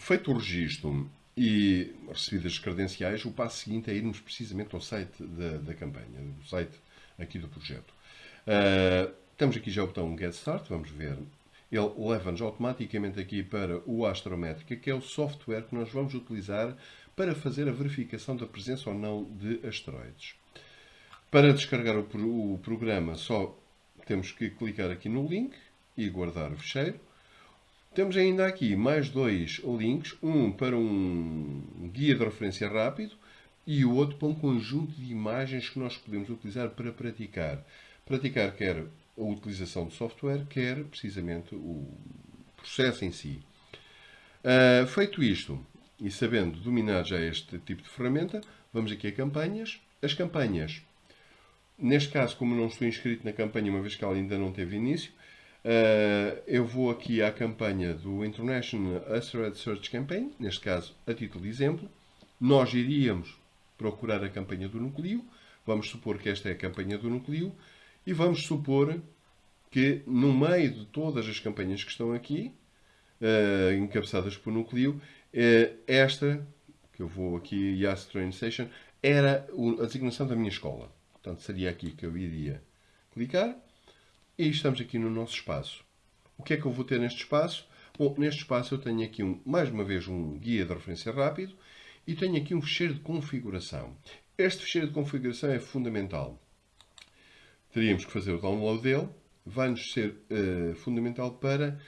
feito o registro e recebidas as credenciais, o passo seguinte é irmos precisamente ao site da, da campanha, do site aqui do projeto. Uh, temos aqui já o botão Get Start, vamos ver. Ele leva-nos automaticamente aqui para o Astrométrica, que é o software que nós vamos utilizar para fazer a verificação da presença ou não de asteroides. Para descarregar o, o programa, só temos que clicar aqui no link e guardar o fecheiro. Temos ainda aqui mais dois links, um para um guia de referência rápido e o outro para um conjunto de imagens que nós podemos utilizar para praticar. Praticar quer a utilização de software, quer precisamente o processo em si. Uh, feito isto, e sabendo dominar já este tipo de ferramenta, vamos aqui a campanhas. As campanhas, neste caso, como não estou inscrito na campanha, uma vez que ela ainda não teve início, Uh, eu vou aqui à campanha do International Asteroid Search Campaign, neste caso a título de exemplo. Nós iríamos procurar a campanha do núcleo, vamos supor que esta é a campanha do núcleo, e vamos supor que no meio de todas as campanhas que estão aqui, uh, encabeçadas por núcleo, uh, esta, que eu vou aqui, Yas Train Station, era a designação da minha escola. Portanto, seria aqui que eu iria clicar e estamos aqui no nosso espaço. O que é que eu vou ter neste espaço? Bom, neste espaço eu tenho aqui, um, mais uma vez, um guia de referência rápido e tenho aqui um fecheiro de configuração. Este fecheiro de configuração é fundamental. Teríamos que fazer o download dele. Vai-nos ser uh, fundamental para,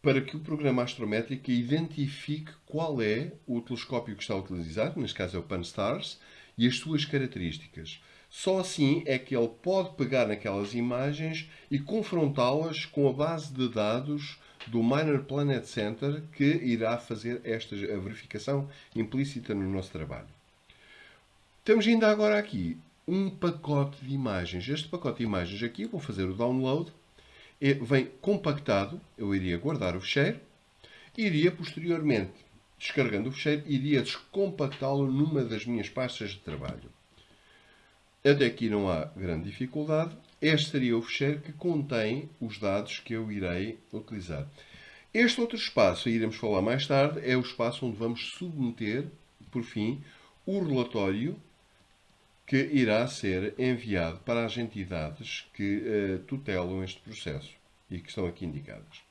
para que o programa astrométrico identifique qual é o telescópio que está a utilizar, neste caso é o Pan-STARRS, e as suas características. Só assim é que ele pode pegar naquelas imagens e confrontá-las com a base de dados do Minor Planet Center que irá fazer esta verificação implícita no nosso trabalho. Temos ainda agora aqui um pacote de imagens. Este pacote de imagens aqui, vou fazer o download, vem compactado, eu iria guardar o fecheiro, iria posteriormente, descarregando o fecheiro, iria descompactá-lo numa das minhas pastas de trabalho. Até aqui não há grande dificuldade. Este seria o fecheiro que contém os dados que eu irei utilizar. Este outro espaço, e iremos falar mais tarde, é o espaço onde vamos submeter, por fim, o relatório que irá ser enviado para as entidades que uh, tutelam este processo e que estão aqui indicadas.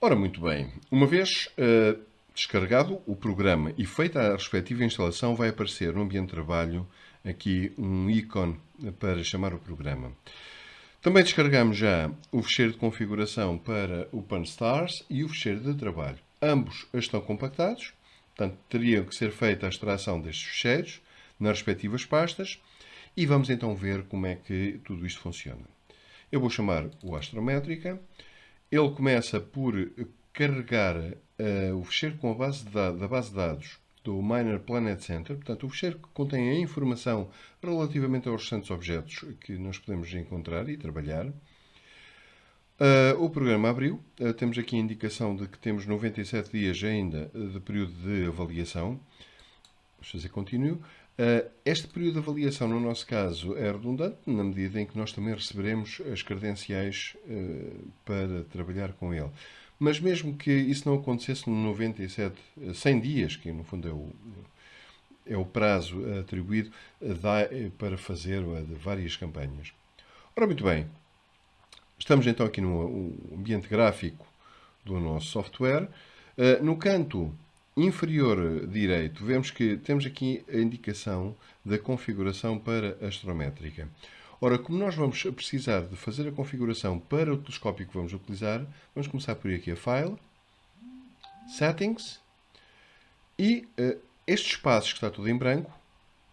Ora, muito bem, uma vez uh, descarregado o programa e feita a respectiva instalação, vai aparecer no ambiente de trabalho aqui um ícone para chamar o programa. Também descarregamos já o fecheiro de configuração para o PanStars e o fecheiro de trabalho. Ambos estão compactados, portanto, teriam que ser feita a extração destes fecheiros nas respectivas pastas e vamos então ver como é que tudo isto funciona. Eu vou chamar o Astrométrica. Ele começa por carregar uh, o fecheiro com a base da base de dados do Minor Planet Center, portanto, o fecheiro que contém a informação relativamente aos restantes objetos que nós podemos encontrar e trabalhar. Uh, o programa abriu, uh, temos aqui a indicação de que temos 97 dias ainda de período de avaliação. Vamos fazer continuo. Uh, este período de avaliação, no nosso caso, é redundante, na medida em que nós também receberemos as credenciais para trabalhar com ele. Mas mesmo que isso não acontecesse no 97, 100 dias, que no fundo é o, é o prazo atribuído, dá eh, para fazer eh, várias campanhas. Ora, muito bem. Estamos então aqui no ambiente gráfico do nosso software. Eh, no canto inferior direito, vemos que temos aqui a indicação da configuração para astrométrica. Ora, como nós vamos precisar de fazer a configuração para o telescópio que vamos utilizar, vamos começar por ir aqui a File, Settings, e uh, este espaço que está tudo em branco,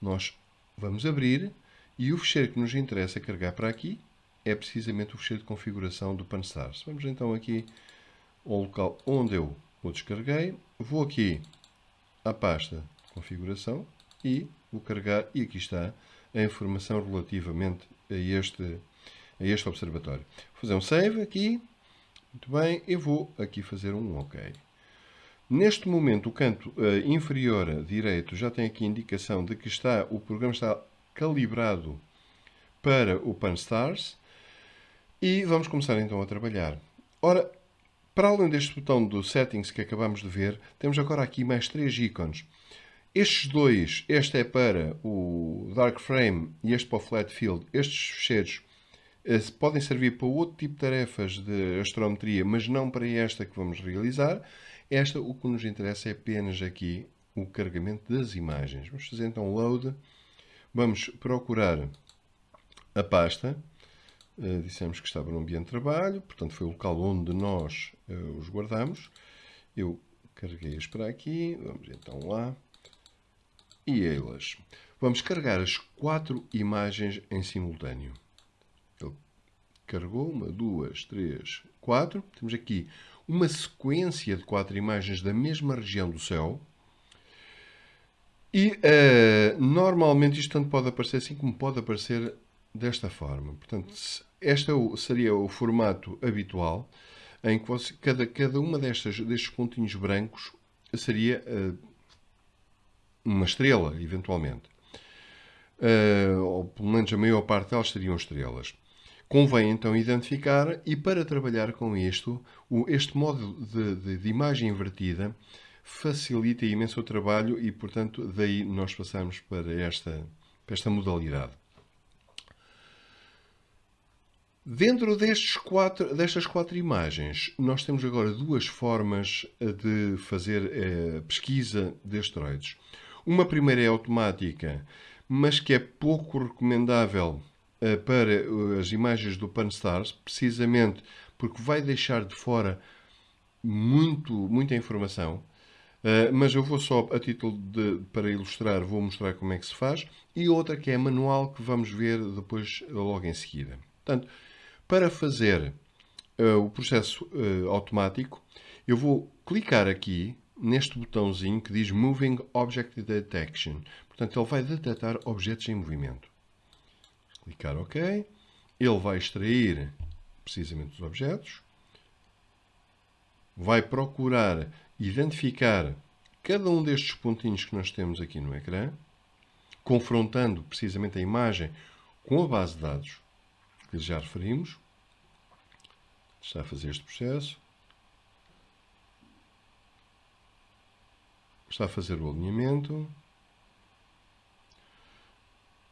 nós vamos abrir, e o fecheiro que nos interessa carregar para aqui é precisamente o fecheiro de configuração do PanStars. Vamos então aqui ao local onde eu o descarreguei, vou aqui à pasta configuração e vou carregar, e aqui está a informação relativamente a este, a este observatório. Vou fazer um save aqui. Muito bem, eu vou aqui fazer um OK. Neste momento, o canto uh, inferior direito já tem aqui indicação de que está, o programa está calibrado para o PanStars. E vamos começar então a trabalhar. Ora, Para além deste botão do Settings que acabamos de ver, temos agora aqui mais três ícones. Estes dois, este é para o Dark Frame e este para o Flat Field, estes fecheiros eh, podem servir para outro tipo de tarefas de astrometria, mas não para esta que vamos realizar. Esta, o que nos interessa é apenas aqui o carregamento das imagens. Vamos fazer então load. Vamos procurar a pasta. Uh, dissemos que estava no ambiente de trabalho, portanto foi o local onde nós uh, os guardamos. Eu carreguei-as para aqui, vamos então lá. E elas. Vamos carregar as quatro imagens em simultâneo. Ele carregou uma, duas, três, quatro. Temos aqui uma sequência de quatro imagens da mesma região do céu. E uh, normalmente isto tanto pode aparecer assim como pode aparecer desta forma. Portanto, este é seria o formato habitual em que você, cada, cada uma destas, destes pontinhos brancos seria uh, uma estrela, eventualmente. Uh, ou pelo menos a maior parte delas seriam estrelas. Convém então identificar e para trabalhar com isto, este modo de, de, de imagem invertida facilita imenso o trabalho e, portanto, daí nós passamos para esta, para esta modalidade. Dentro destes quatro, destas quatro imagens, nós temos agora duas formas de fazer eh, pesquisa de asteroides. Uma primeira é automática, mas que é pouco recomendável eh, para eh, as imagens do Pan-STARRS, precisamente porque vai deixar de fora muito, muita informação. Uh, mas eu vou só, a título de, para ilustrar, vou mostrar como é que se faz. E outra que é manual, que vamos ver depois, logo em seguida. Portanto, para fazer uh, o processo uh, automático, eu vou clicar aqui neste botãozinho que diz Moving Object Detection. Portanto, ele vai detectar objetos em movimento. Clicar OK. Ele vai extrair precisamente os objetos. Vai procurar identificar cada um destes pontinhos que nós temos aqui no ecrã, confrontando precisamente a imagem com a base de dados que já referimos. Está a fazer este processo. Está a fazer o alinhamento.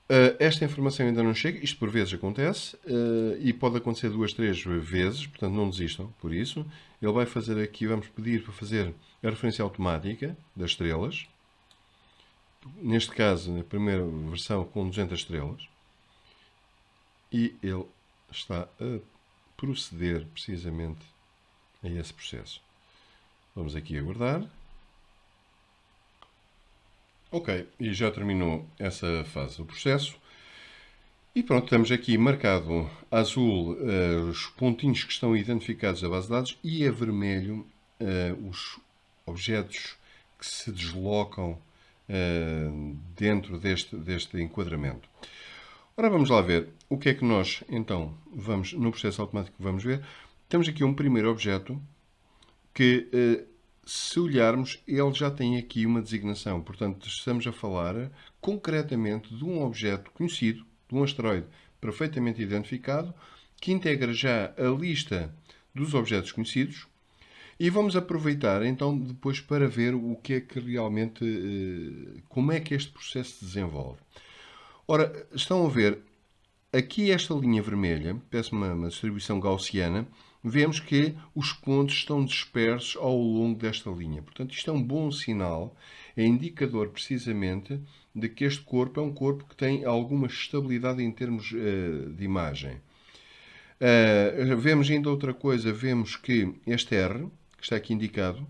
Uh, esta informação ainda não chega, isto por vezes acontece, uh, e pode acontecer duas, três vezes, portanto não desistam por isso. Ele vai fazer aqui, vamos pedir para fazer a referência automática das estrelas. Neste caso, na primeira versão com 200 estrelas. E ele está a proceder precisamente a esse processo. Vamos aqui aguardar. Ok, e já terminou essa fase do processo. E pronto, temos aqui marcado azul uh, os pontinhos que estão identificados à base de dados e a vermelho uh, os objetos que se deslocam uh, dentro deste, deste enquadramento. Ora, vamos lá ver o que é que nós, então, vamos no processo automático vamos ver. Temos aqui um primeiro objeto que se olharmos, ele já tem aqui uma designação. Portanto, estamos a falar concretamente de um objeto conhecido, de um asteroide perfeitamente identificado, que integra já a lista dos objetos conhecidos. E vamos aproveitar então depois para ver o que é que realmente, eh, como é que este processo se desenvolve. Ora, estão a ver, aqui esta linha vermelha, peço uma, uma distribuição gaussiana, vemos que os pontos estão dispersos ao longo desta linha. Portanto, isto é um bom sinal, é indicador precisamente de que este corpo é um corpo que tem alguma estabilidade em termos uh, de imagem. Uh, vemos ainda outra coisa, vemos que este R, que está aqui indicado,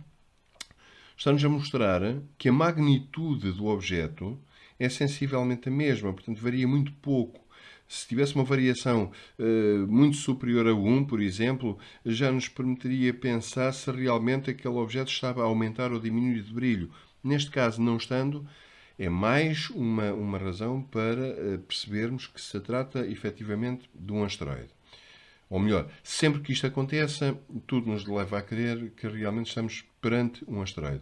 está-nos a mostrar que a magnitude do objeto é sensivelmente a mesma, portanto varia muito pouco se tivesse uma variação uh, muito superior a 1, por exemplo, já nos permitiria pensar se realmente aquele objeto estava a aumentar ou diminuir de brilho. Neste caso, não estando, é mais uma, uma razão para uh, percebermos que se trata efetivamente de um asteroide. Ou melhor, sempre que isto aconteça, tudo nos leva a crer que realmente estamos perante um asteroide.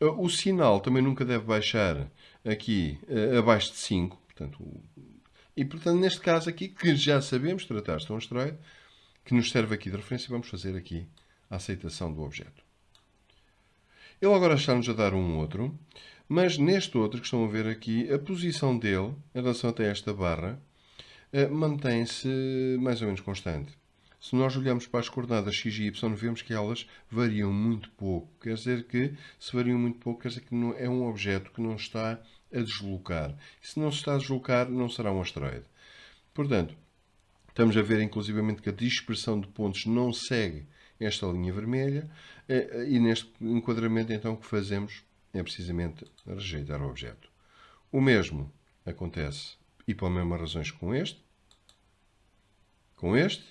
Uh, o sinal também nunca deve baixar aqui abaixo de 5, portanto, e, portanto, neste caso aqui, que já sabemos tratar um asteroide, que nos serve aqui de referência, vamos fazer aqui a aceitação do objeto. Ele agora está-nos a dar um outro, mas neste outro que estão a ver aqui, a posição dele em relação até esta barra eh, mantém-se mais ou menos constante. Se nós olharmos para as coordenadas x e y, vemos que elas variam muito pouco. Quer dizer que, se variam muito pouco, quer dizer que é um objeto que não está a deslocar. E se não se está a deslocar, não será um asteroide. Portanto, estamos a ver inclusivamente que a dispersão de pontos não segue esta linha vermelha eh, e neste enquadramento então que fazemos é precisamente rejeitar o objeto. O mesmo acontece, e pelas mesmas razões com este, com este,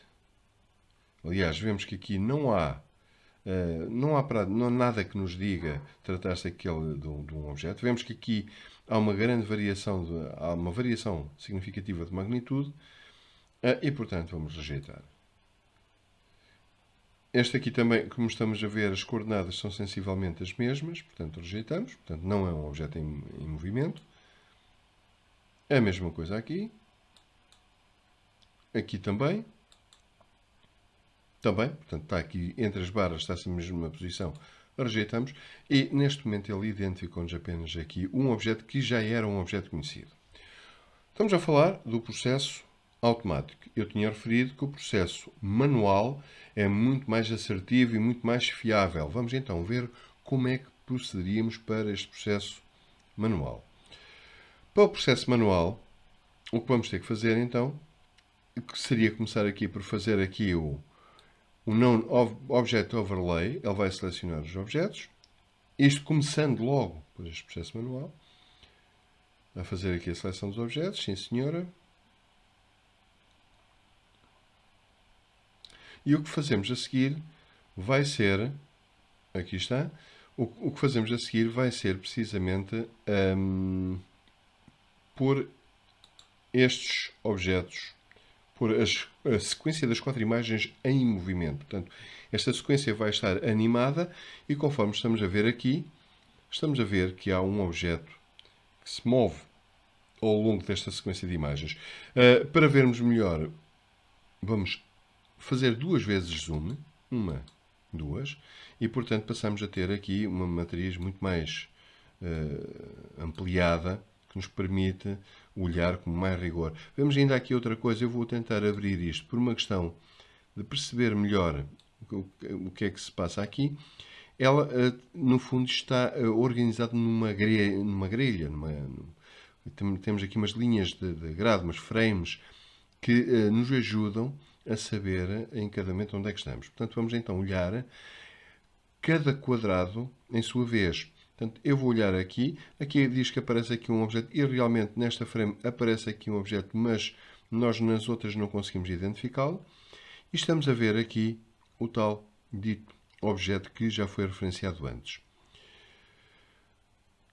Aliás, vemos que aqui não há, uh, não há nada que nos diga tratar-se aquele de um, objeto. Vemos que aqui há uma grande variação, de, há uma variação significativa de magnitude uh, e, portanto, vamos rejeitar. Este aqui também, como estamos a ver, as coordenadas são sensivelmente as mesmas, portanto rejeitamos. Portanto, não é um objeto em, em movimento. A mesma coisa aqui. Aqui também. Também, portanto, está aqui entre as barras, está-se na mesma posição, rejeitamos. E neste momento ele identificou-nos apenas aqui um objeto que já era um objeto conhecido. Estamos a falar do processo automático. Eu tinha referido que o processo manual é muito mais assertivo e muito mais fiável. Vamos então ver como é que procederíamos para este processo manual. Para o processo manual, o que vamos ter que fazer então seria começar aqui por fazer aqui o, o non object overlay, ele vai selecionar os objetos. Isto começando logo por este processo manual. A fazer aqui a seleção dos objetos, sim senhora. E o que fazemos a seguir vai ser, aqui está, o, o que fazemos a seguir vai ser precisamente um, por estes objetos por as, a sequência das quatro imagens em movimento. Portanto, esta sequência vai estar animada e conforme estamos a ver aqui, estamos a ver que há um objeto que se move ao longo desta sequência de imagens. Uh, para vermos melhor, vamos fazer duas vezes zoom, uma, duas, e portanto passamos a ter aqui uma matriz muito mais uh, ampliada que nos permite olhar com mais rigor. Vemos ainda aqui outra coisa, eu vou tentar abrir isto por uma questão de perceber melhor o que é que se passa aqui. Ela, eh, no fundo, está eh, organizada numa grelha, numa grelha numa, temos aqui umas linhas de, de grado, umas frames, que uh, nos ajudam a saber em cada momento onde é que estamos. Portanto, vamos então olhar cada quadrado em sua vez. Portanto, eu vou olhar aqui, aqui diz que aparece aqui um objeto e realmente nesta frame aparece aqui um objeto, mas nós nas outras não conseguimos identificá-lo. E estamos a ver aqui o tal dito objeto que já foi referenciado antes.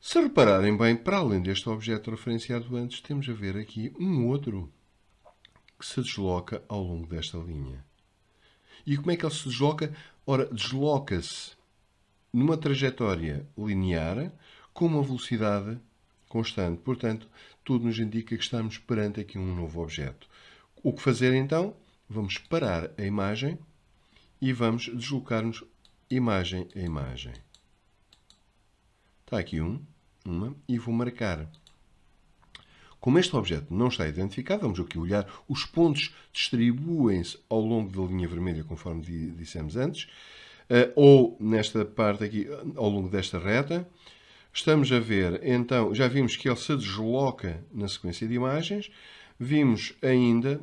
Se repararem bem, para além deste objeto referenciado antes, temos a ver aqui um outro que se desloca ao longo desta linha. E como é que ele se desloca? Ora, desloca-se numa trajetória linear com uma velocidade constante. Portanto, tudo nos indica que estamos perante aqui um novo objeto. O que fazer então? Vamos parar a imagem e vamos deslocar-nos imagem a imagem. Está aqui um, uma, e vou marcar. Como este objeto não está identificado, vamos aqui olhar, os pontos distribuem-se ao longo da linha vermelha, conforme dissemos antes, ou nesta parte aqui, ao longo desta reta. Estamos a ver, então, já vimos que ele se desloca na sequência de imagens. Vimos ainda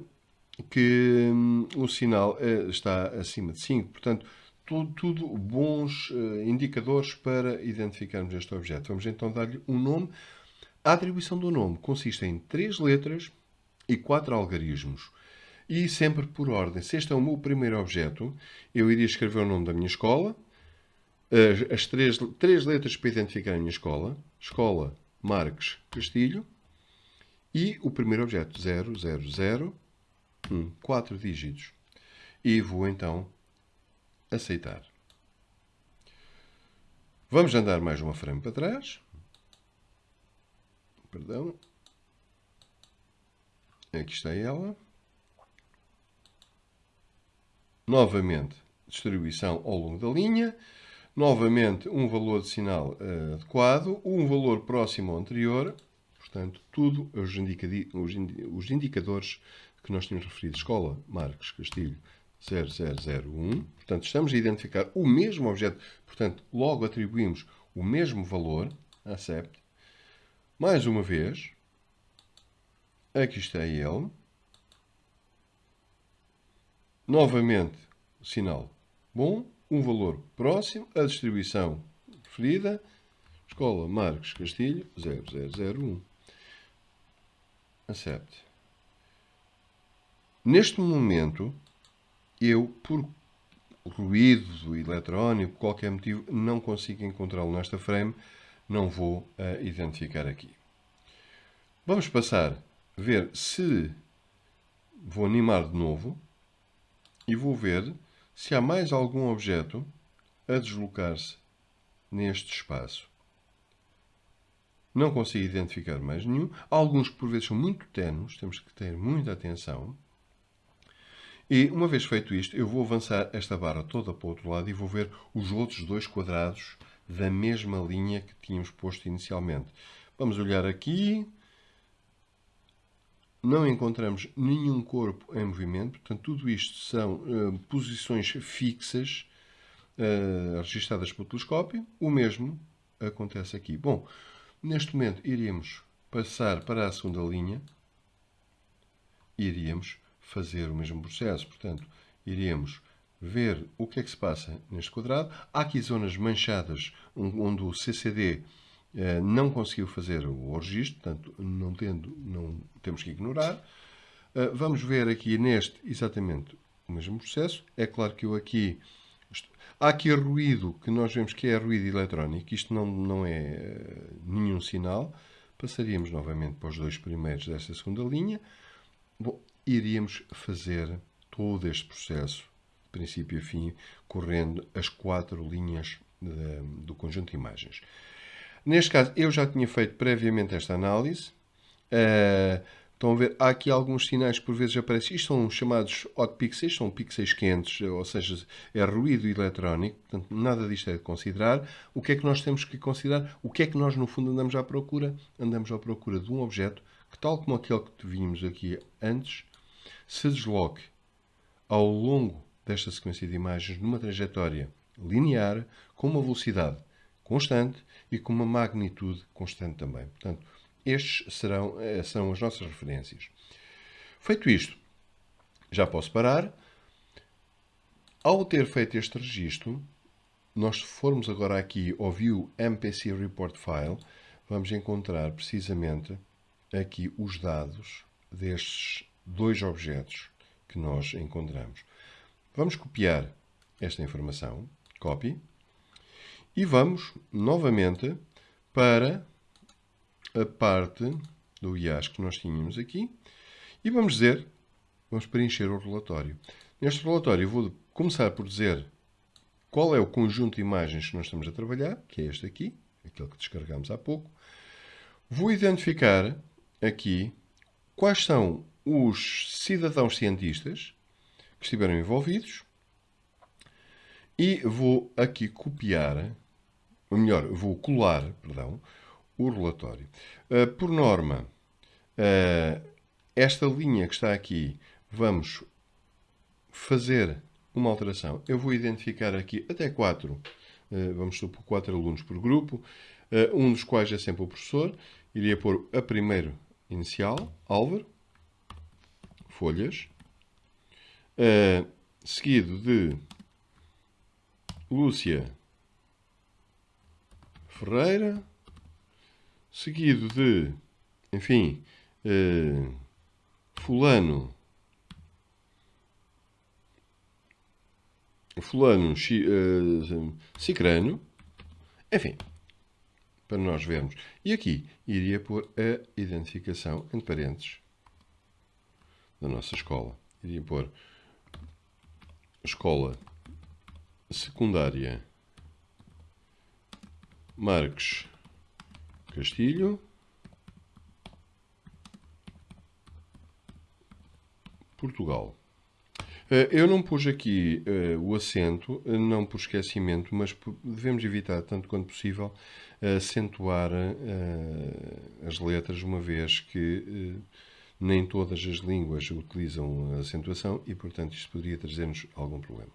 que hum, o sinal uh, está acima de 5, portanto, tudo, tudo bons uh, indicadores para identificarmos este objeto. Vamos então dar-lhe um nome. A atribuição do nome consiste em três letras e quatro algarismos. E sempre por ordem. Se este é o meu primeiro objeto, eu iria escrever o nome da minha escola, as, as três, três letras para identificar a minha escola, escola Marques Castilho, e o primeiro objeto, 0, 0, 0, 1, 4 dígitos. E vou então aceitar. Vamos andar mais uma frame para trás. Perdão. Aqui está ela. Novamente, distribuição ao longo da linha, novamente um valor de sinal uh, adequado, um valor próximo ao anterior, portanto, tudo os, os, os indicadores que nós tínhamos referido. Escola Marcos Castilho 0001. Portanto, estamos a identificar o mesmo objeto, portanto, logo atribuímos o mesmo valor, accept. Mais uma vez, aqui está ele. Novamente, sinal bom, um valor próximo, a distribuição preferida, Escola Marcos Castilho 0001. Accept. Neste momento, eu, por ruído eletrónico, qualquer motivo, não consigo encontrá-lo nesta frame, não vou uh, identificar aqui. Vamos passar a ver se vou animar de novo e vou ver se há mais algum objeto a deslocar-se neste espaço. Não consigo identificar mais nenhum. Alguns que por vezes são muito tenues, temos que ter muita atenção. E uma vez feito isto, eu vou avançar esta barra toda para o outro lado e vou ver os outros dois quadrados da mesma linha que tínhamos posto inicialmente. Vamos olhar aqui, não encontramos nenhum corpo em movimento, portanto, tudo isto são uh, posições fixas uh, registadas pelo telescópio. O mesmo acontece aqui. Bom, neste momento iríamos passar para a segunda linha, iríamos fazer o mesmo processo, portanto, iríamos ver o que é que se passa neste quadrado. Há aqui zonas manchadas onde o CCD eh, não conseguiu fazer o registro, portanto, não tendo, não temos que ignorar. Eh, vamos ver aqui neste exatamente o mesmo processo. É claro que eu aqui... Há aqui ruído que nós vemos que é ruído eletrónico. Isto não, não é eh, nenhum sinal. Passaríamos novamente para os dois primeiros desta segunda linha. Bom, iríamos fazer todo este processo, de princípio a fim, correndo as quatro linhas do conjunto de imagens. Neste caso, eu já tinha feito previamente esta análise. Uh, estão a ver, há aqui alguns sinais que por vezes aparecem. Isto são chamados hot pixels, são pixels quentes, ou seja, é ruído eletrónico. Portanto, nada disto é de considerar. O que é que nós temos que considerar? O que é que nós, no fundo, andamos à procura? Andamos à procura de um objeto que, tal como aquele que vimos aqui antes, se desloque ao longo desta sequência de imagens numa trajetória linear com uma velocidade constante e com uma magnitude constante também. Portanto, estes serão, eh, são as nossas referências. Feito isto, já posso parar. Ao ter feito este registro, nós formos agora aqui ao View MPC Report File, vamos encontrar precisamente aqui os dados destes dois objetos que nós encontramos. Vamos copiar esta informação, copy, e vamos novamente para a parte do IAS que nós tínhamos aqui e vamos dizer, vamos preencher o relatório. Neste relatório vou começar por dizer qual é o conjunto de imagens que nós estamos a trabalhar, que é este aqui, aquele que descarregamos há pouco. Vou identificar aqui quais são os cidadãos cientistas que estiveram envolvidos e vou aqui copiar ou melhor, vou colar, perdão, o relatório. Uh, por norma, uh, esta linha que está aqui, vamos fazer uma alteração. Eu vou identificar aqui até quatro, uh, vamos supor quatro alunos por grupo, um dos quais é sempre o professor. Iria pôr a primeiro inicial, Álvaro, folhas, seguido de Lúcia Ferreira, seguido de, enfim, uh, Fulano, Fulano uh, Cicrano, enfim, para nós vermos. E aqui iria pôr a identificação, entre parênteses, da nossa escola. Iria pôr escola secundária Marques Castilho. Portugal. Eh, eu não pus aqui uh, o acento, não por esquecimento, mas devemos evitar, tanto quanto possível, acentuar as letras, uma vez que nem todas as línguas utilizam a acentuação e, portanto, isto poderia trazer-nos algum problema.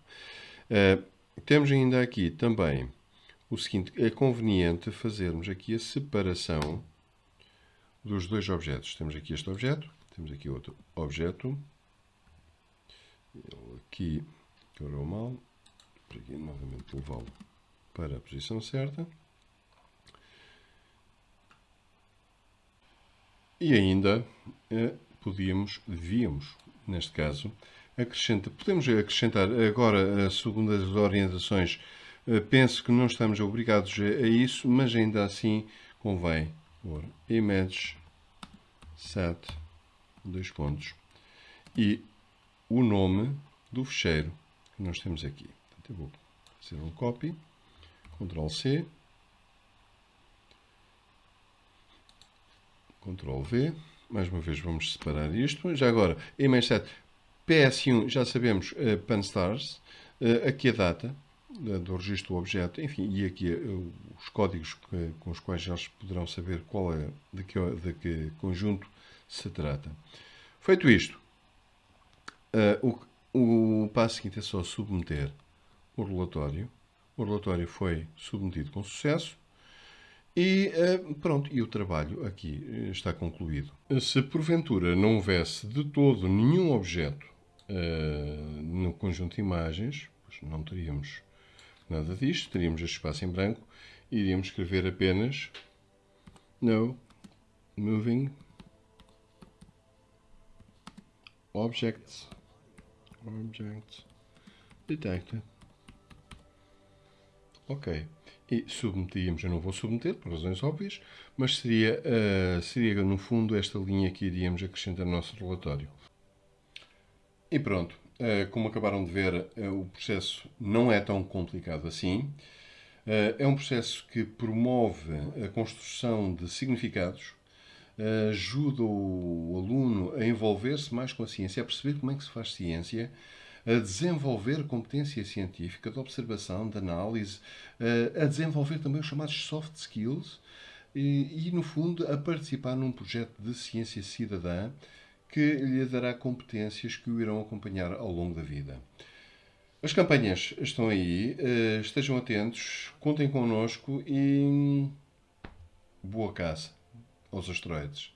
temos ainda aqui também o seguinte: é conveniente fazermos aqui a separação dos dois objetos. Temos aqui este objeto, temos aqui outro objeto. Ele aqui correu mal. Por aqui novamente levá-lo para a posição certa. E ainda eh, podíamos, devíamos, neste caso, acrescentar, podemos acrescentar agora, segundo as orientações, penso que não estamos obrigados a, isso, mas ainda assim convém pôr image set dois pontos e o nome do fecheiro que nós temos aqui. Portanto, eu vou fazer um copy, Ctrl C, Ctrl V, mais uma vez vamos separar isto. Já agora, image set PS1, já sabemos, uh, Panstars, uh, aqui a data, do registro do objeto, enfim, e aqui uh, os códigos com os quais eles poderão saber qual é, de que, de que conjunto se trata. Feito isto, uh, o, o passo seguinte é só submeter o relatório. O relatório foi submetido com sucesso e uh, pronto, e o trabalho aqui está concluído. Se porventura não houvesse de todo nenhum objeto uh, no conjunto de imagens, não teríamos nada disto, teríamos este espaço em branco e iríamos escrever apenas no moving objects. Objects detected. Ok. E submetíamos, eu não vou submeter por razões óbvias, mas seria, uh, seria no fundo esta linha que iríamos acrescentar no nosso relatório. E pronto, como acabaram de ver, uh, o processo não é tão complicado assim. É um processo que promove a construção de significados, ajuda o aluno a envolver-se mais com a ciência, a perceber como é que se faz ciência, a desenvolver competência científica de observação, de análise, a desenvolver também os chamados soft skills e, e no fundo, a participar num projeto de ciência cidadã que lhe dará competências que o irão acompanhar ao longo da vida. As campanhas estão aí, estejam atentos, contem connosco e boa caça aos asteroides.